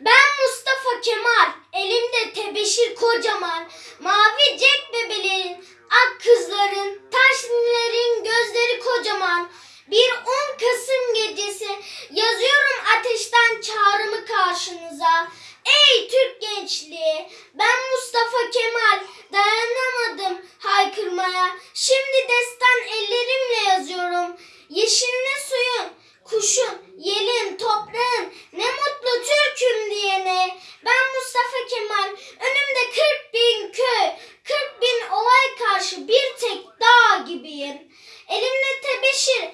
ben. Mustafa Kemal, elimde tebeşir kocaman. Mavi cep bebelerin, ak kızların, taşnilerin gözleri kocaman. Bir 10 Kasım gecesi yazıyorum ateşten çağrımı karşınıza. Ey Türk gençliği, ben Mustafa Kemal, dayanamadım haykırmaya. Şimdi destan ellerimle yazıyorum. Yeşilini suyun, kuşun, başı bir tek dağ gibiyim. Elimde tebeşir